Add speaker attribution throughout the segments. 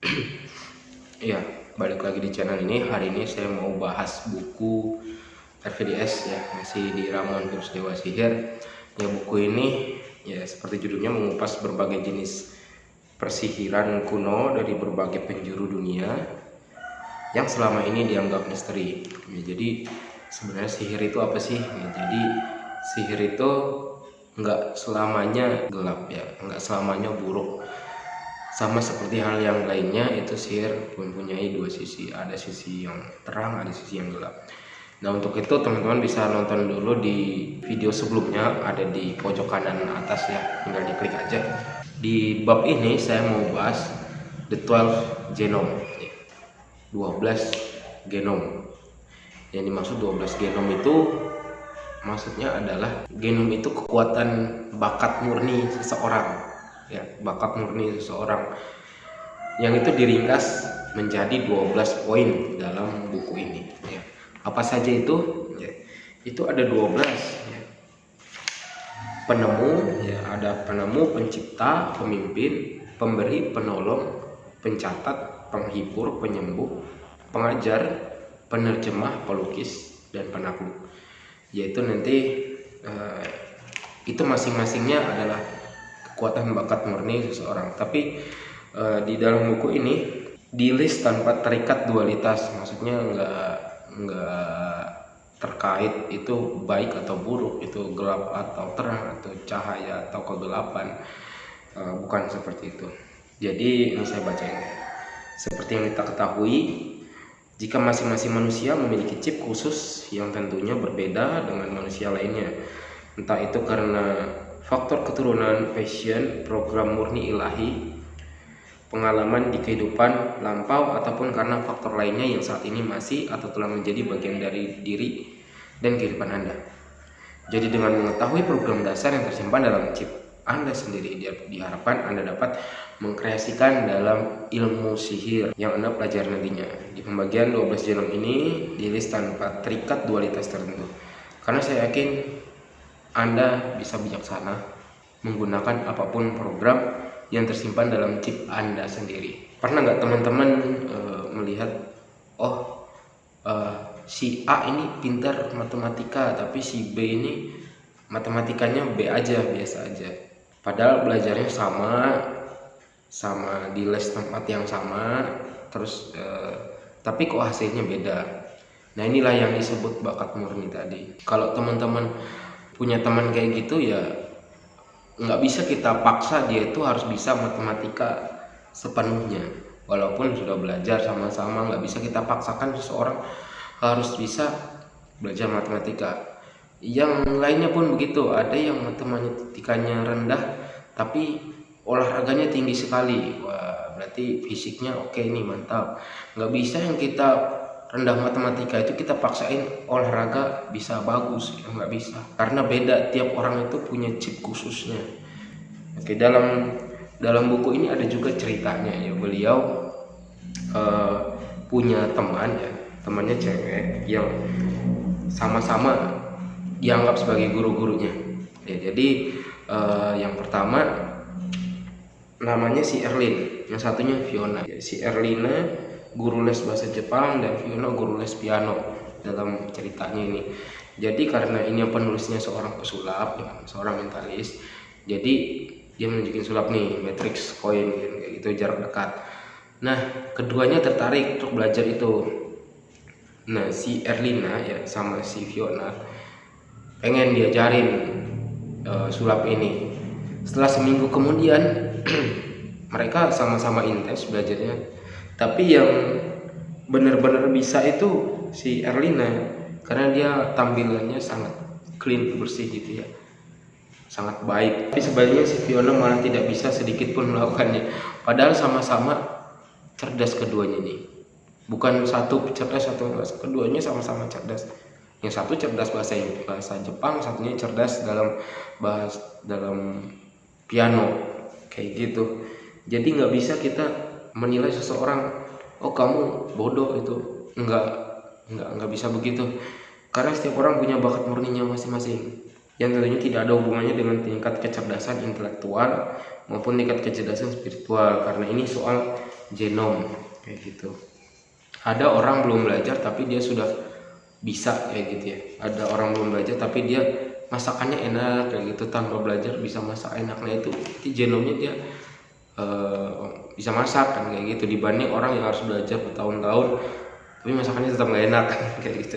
Speaker 1: Iya, balik lagi di channel ini. Hari ini saya mau bahas buku RVDS ya, masih di Ramon Terus Dewa Sihir. Ya buku ini ya seperti judulnya mengupas berbagai jenis persihiran kuno dari berbagai penjuru dunia yang selama ini dianggap misteri. Ya, jadi sebenarnya sihir itu apa sih? Ya, jadi sihir itu nggak selamanya gelap ya nggak selamanya buruk sama seperti hal yang lainnya itu sihir mempunyai dua sisi. Ada sisi yang terang ada sisi yang gelap. Nah untuk itu teman-teman bisa nonton dulu di video sebelumnya ada di pojok kanan atas ya tinggal diklik aja. Di bab ini saya mau bahas the 12 genome. 12 genome. Yang dimaksud 12 genom itu maksudnya adalah genom itu kekuatan bakat murni seseorang ya bakat murni seseorang yang itu diringkas menjadi 12 poin dalam buku ini ya. apa saja itu ya. itu ada 12 ya. penemu ya ada penemu pencipta pemimpin pemberi penolong pencatat penghibur penyembuh pengajar penerjemah pelukis dan penakluk yaitu nanti uh, itu masing-masingnya adalah kekuatan bakat murni seseorang. Tapi uh, di dalam buku ini di list tanpa terikat dualitas. Maksudnya enggak enggak terkait itu baik atau buruk itu gelap atau terang atau cahaya atau kegelapan. Uh, bukan seperti itu. Jadi ini saya baca ini seperti yang kita ketahui jika masing-masing manusia memiliki chip khusus yang tentunya berbeda dengan manusia lainnya, entah itu karena faktor keturunan, passion, program murni ilahi, pengalaman di kehidupan lampau, ataupun karena faktor lainnya yang saat ini masih atau telah menjadi bagian dari diri dan kehidupan Anda. Jadi dengan mengetahui program dasar yang tersimpan dalam chip anda sendiri diharapkan Anda dapat mengkreasikan dalam ilmu sihir yang Anda pelajari nantinya. Di pembagian 12 genom ini list tanpa terikat dualitas tertentu. Karena saya yakin Anda bisa bijaksana menggunakan apa pun program yang tersimpan dalam chip Anda sendiri. Pernah nggak teman-teman e, melihat, oh e, si A ini pintar matematika, tapi si B ini matematikanya B aja, biasa aja. Padahal belajarnya sama sama di les tempat yang sama terus eh, tapi kok hasilnya beda. Nah inilah yang disebut bakat murni tadi. Kalau teman-teman punya teman kayak gitu ya nggak bisa kita paksa dia itu harus bisa matematika sepenuhnya. Walaupun sudah belajar sama-sama nggak bisa kita paksakan seseorang harus bisa belajar matematika. Yang lainnya pun begitu ada yang matematikanya rendah tapi olahraganya tinggi sekali. Wah berarti fisiknya oke nih mantap. Nggak bisa yang kita rendah matematika itu kita paksain olahraga bisa bagus ya nggak bisa. Karena beda tiap orang itu punya chip khususnya. Oke dalam dalam buku ini ada juga ceritanya ya. Beliau uh, punya teman ya temannya cewek yang sama-sama dianggap sebagai guru-gurunya. Ya, jadi uh, yang pertama namanya si Erlin yang satunya Fiona. Si Erlina guru les bahasa Jepang dan Fiona guru les piano dalam ceritanya ini. Jadi karena ini penulisnya seorang pesulap seorang mentalis jadi dia menunjukin sulap nih matrix koin gitu jarak dekat. Nah keduanya tertarik untuk belajar itu. Nah si Erlina ya sama si Fiona pengen diajarin uh, sulap ini. Setelah seminggu kemudian mereka sama-sama intens belajarnya tapi yang benar-benar bisa itu si Erlina karena dia tampilannya sangat clean bersih gitu ya. Sangat baik. Tapi sebaliknya si Fiona malah tidak bisa sedikit pun melakukannya. Padahal sama-sama cerdas keduanya nih. Bukan satu cerdas satu keduanya sama-sama cerdas. Yang satu cerdas bahasa bahasa Jepang satunya cerdas dalam bahas dalam piano. Kayak gitu. Jadi nggak bisa kita menilai seseorang oh kamu bodoh itu. Nggak nggak nggak bisa begitu. Karena setiap orang punya bakat murninya masing-masing. Yang tentunya tidak ada hubungannya dengan tingkat kecerdasan intelektual maupun tingkat kecerdasan spiritual karena ini soal genom kayak gitu. Ada orang belum belajar tapi dia sudah bisa kayak gitu ya. Ada orang belum belajar tapi dia masakannya enak kayak gitu. Tanpa belajar bisa masak enaknya itu itu genomnya dia uh, bisa masak kan kayak gitu. Dibanding orang yang harus belajar bertahun-tahun tapi masakannya tetap nggak enak kayak gitu.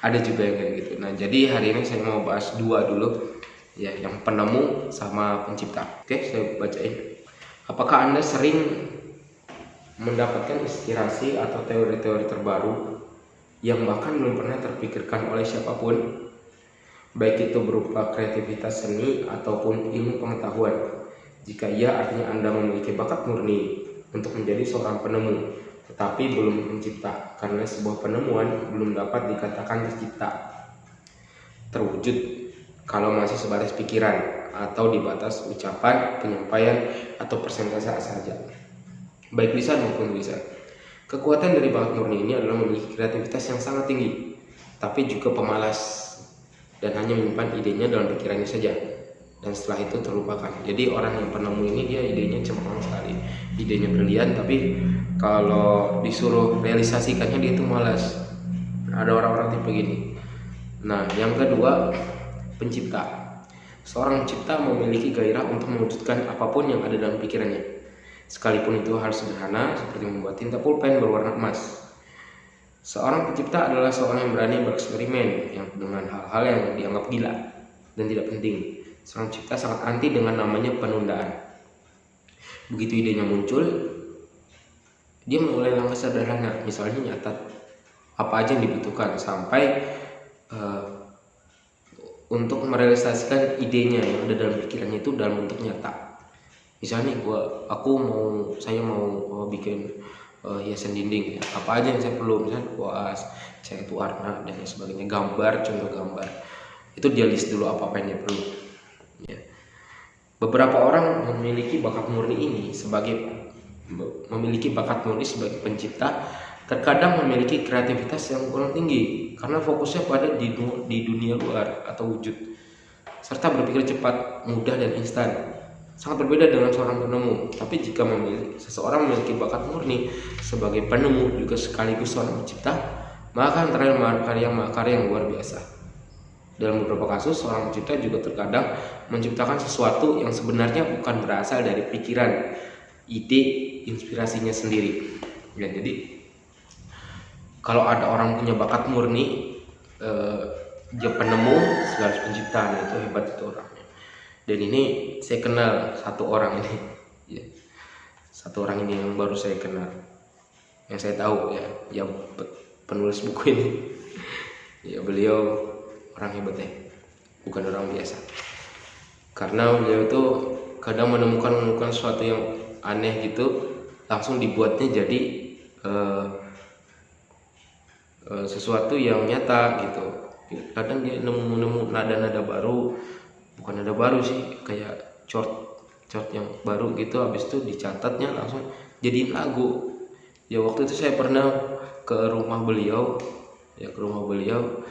Speaker 1: Ada juga yang kayak gitu. Nah jadi hari ini saya mau bahas dua dulu. Ya yang penemu sama pencipta. Oke saya bacain. Apakah anda sering mendapatkan inspirasi atau teori-teori terbaru yang bahkan belum pernah terpikirkan oleh siapa pun, baik itu berupa kreativitas seni ataupun ilmu pengetahuan. Jika iya, artinya Anda memiliki bakat murni untuk menjadi seorang penemu, tetapi belum mencipta, karena sebuah penemuan belum dapat dikatakan tercipta, terwujud kalau masih sebatas pikiran atau di batas ucapan, penyampaian, atau persentase saja baik lisan maupun tulisan. Kekuatan dari bakat murni ini adalah memiliki kreativitas yang sangat tinggi, tapi juga pemalas dan hanya menyimpan idenya dalam pikirannya saja. Dan setelah itu terlupakan. Jadi orang yang penemu ini dia idenya cemerlang sekali, idenya brilian, tapi kalau disuruh realisasikannya dia itu malas. Ada orang-orang tipe gini. Nah, yang kedua pencipta. Seorang pencipta memiliki gairah untuk mewujudkan apa pun yang ada dalam pikirannya sekalipun itu harus sederhana seperti membuat tinta pulpen berwarna emas. Seorang pencipta adalah seorang yang berani bereksperimen yang dengan hal-hal yang dianggap gila dan tidak penting. Seorang pencipta sangat anti dengan namanya penundaan. Begitu idenya muncul, dia mulai langkah sederhana, misalnya nyatat apa aja yang dibutuhkan sampai uh, untuk merealisasikan idenya yang ada dalam pikirannya itu dalam bentuk nyata. Misalnya gua aku mau saya mau, mau bikin uh, hiasan dinding ya apa aja yang saya perlu. Misalnya kuas cat warna dan sebagainya gambar contoh gambar. Itu dia list dulu apa apa yang dia perlu ya beberapa orang memiliki bakat murni ini sebagai memiliki bakat murni sebagai pencipta terkadang memiliki kreativitas yang kurang tinggi karena fokusnya pada di, di dunia luar atau wujud serta berpikir cepat, mudah dan instan sangat berbeda dengan seorang penemu. Tapi jika memiliki, seseorang memiliki bakat murni sebagai penemu juga sekaligus seorang pencipta, maka antara karya-karya yang luar biasa. Dalam beberapa kasus, seorang pencipta juga terkadang menciptakan sesuatu yang sebenarnya bukan berasal dari pikiran, ide, inspirasinya sendiri. Ya, jadi kalau ada orang punya bakat murni, eh, dia penemu sekaligus pencipta, nah itu hebat itu orang dan ini saya kenal satu orang ini ya. satu orang ini yang baru saya kenal yang saya tahu ya yang penulis buku ini ya beliau orang hebat ya. Bukan orang biasa. Karena beliau itu kadang menemukan menemukan sesuatu yang aneh gitu langsung dibuatnya jadi uh, uh, sesuatu yang nyata gitu. Kadang dia nemu-nemu nada-nada baru bukan ada baru sih kayak chord chord yang baru gitu habis itu dicatatnya langsung jadiin lagu. Ya waktu itu saya pernah ke rumah beliau ya ke rumah beliau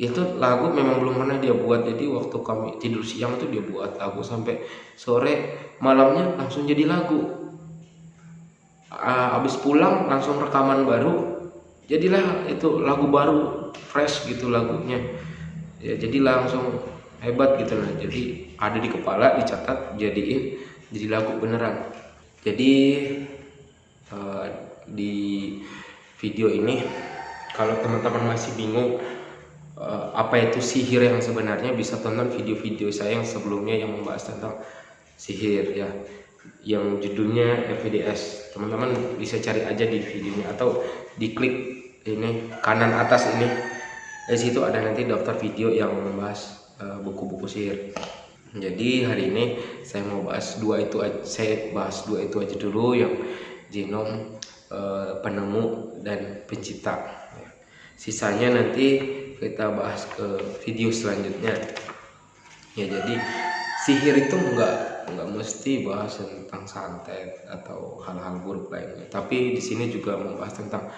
Speaker 1: itu lagu memang belum pernah dia buat. Jadi waktu kami tidur siang itu dia buat lagu sampai sore. Malamnya langsung jadi lagu. Habis pulang langsung rekaman baru jadilah itu lagu baru fresh gitu lagunya. Ya jadi langsung hebat gitu lah. Jadi ada di kepala dicatat jadiin jadi lagu beneran. Jadi uh, di video ini kalau teman-teman masih bingung uh, apa itu sihir yang sebenarnya bisa tonton video-video saya yang sebelumnya yang membahas tentang sihir ya yang judulnya FVDS teman-teman bisa cari aja di videonya atau diklik ini kanan atas ini di situ ada nanti daftar video yang membahas Eh, buku-buku uh, sihir. Jadi hari ini saya mau bahas dua itu aja, saya bahas dua itu aja dulu yang genom uh, penemu dan pencipta. Sisanya nanti kita bahas ke video selanjutnya. Ya jadi sihir itu enggak enggak mesti bahas tentang santet atau hal-hal buruk lainnya. Tapi di sini juga membahas tentang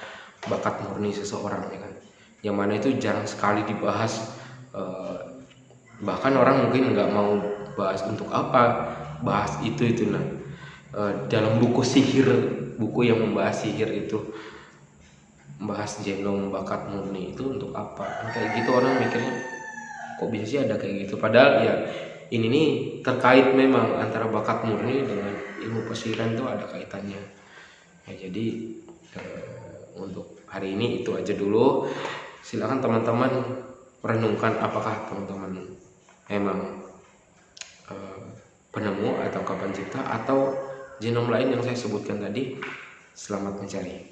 Speaker 1: bakat murni seseorang ya kan. Yang mana itu jarang sekali dibahas uh, bahkan orang mungkin nggak mau bahas untuk apa bahas itu itu nah e, dalam buku sihir buku yang membahas sihir itu membahas genom bakat murni itu untuk apa? Kan kayak gitu orang mikirnya kok bisa sih ada kayak gitu? Padahal ya ini nih terkait memang antara bakat murni dengan ilmu pesiran itu ada kaitannya. Ya jadi eh, untuk hari ini itu aja dulu. Silakan teman-teman renungkan apakah teman-teman memang eh, penemu atau kapan cipta atau genom lain yang saya sebutkan tadi. Selamat mencari